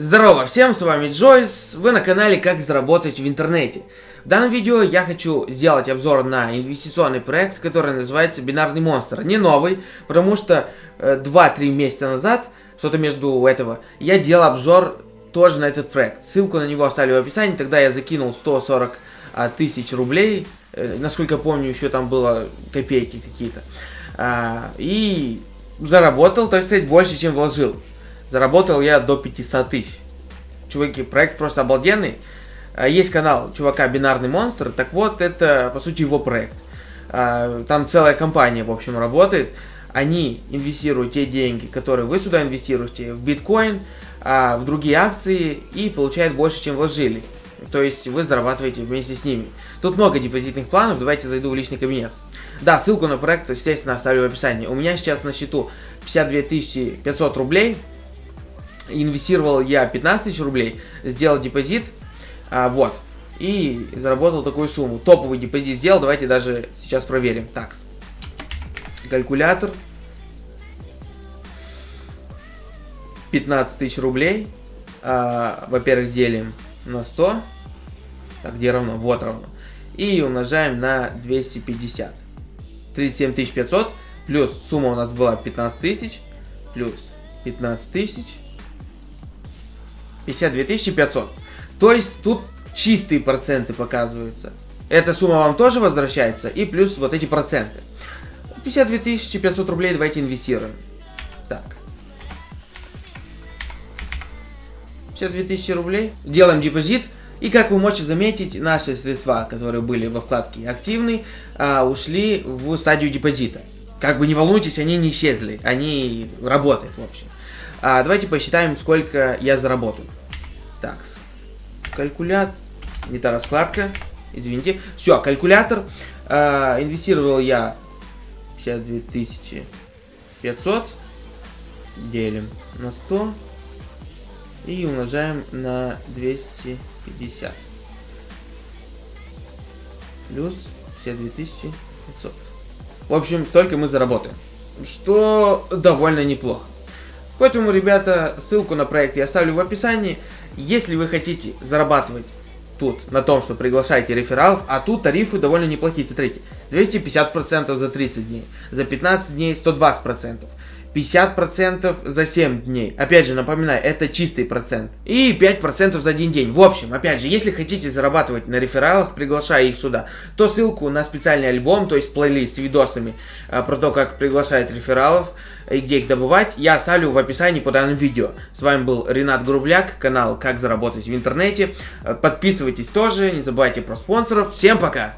Здорово всем, с вами Джойс, вы на канале Как заработать в интернете. В данном видео я хочу сделать обзор на инвестиционный проект, который называется Бинарный Монстр. Не новый, потому что 2-3 э, месяца назад, что-то между этого, я делал обзор тоже на этот проект. Ссылку на него оставлю в описании, тогда я закинул 140 а, тысяч рублей, э, насколько помню, еще там было копейки какие-то. А, и заработал, так сказать, больше, чем вложил. Заработал я до 500 тысяч. Чуваки, проект просто обалденный. А, есть канал чувака Бинарный Монстр. Так вот, это, по сути, его проект. А, там целая компания, в общем, работает. Они инвестируют те деньги, которые вы сюда инвестируете, в биткоин, а, в другие акции и получают больше, чем вложили. То есть вы зарабатываете вместе с ними. Тут много депозитных планов, давайте зайду в личный кабинет. Да, ссылку на проект, естественно, оставлю в описании. У меня сейчас на счету 52 500 рублей инвестировал я 15 тысяч рублей, сделал депозит, а, вот, и заработал такую сумму. Топовый депозит сделал, давайте даже сейчас проверим. Так, калькулятор. 15 тысяч рублей. А, Во-первых, делим на 100. Так, где равно? Вот равно. И умножаем на 250. 37 500 плюс сумма у нас была 15 тысяч плюс 15 тысяч 52 500. То есть тут чистые проценты показываются. Эта сумма вам тоже возвращается и плюс вот эти проценты. 52 500 рублей давайте инвестируем. Так. 52 тысячи рублей. Делаем депозит. И как вы можете заметить, наши средства, которые были во вкладке «Активный», а, ушли в стадию депозита. Как бы не волнуйтесь, они не исчезли. Они работают, в общем. А, давайте посчитаем, сколько я заработаю. Так, калькулятор, не та раскладка, извините. Все, калькулятор. Э, инвестировал я 52 500. Делим на 100. И умножаем на 250. Плюс 52 500. В общем, столько мы заработаем. Что довольно неплохо. Поэтому, ребята, ссылку на проект я оставлю в описании. Если вы хотите зарабатывать тут на том, что приглашаете рефералов, а тут тарифы довольно неплохие, смотрите, 250% за 30 дней, за 15 дней 120%. 50% за 7 дней. Опять же, напоминаю, это чистый процент. И 5% за один день. В общем, опять же, если хотите зарабатывать на рефералах, приглашая их сюда, то ссылку на специальный альбом, то есть плейлист с видосами а, про то, как приглашать рефералов и где их добывать, я оставлю в описании под данным видео. С вами был Ренат Грубляк, канал «Как заработать в интернете». Подписывайтесь тоже, не забывайте про спонсоров. Всем пока!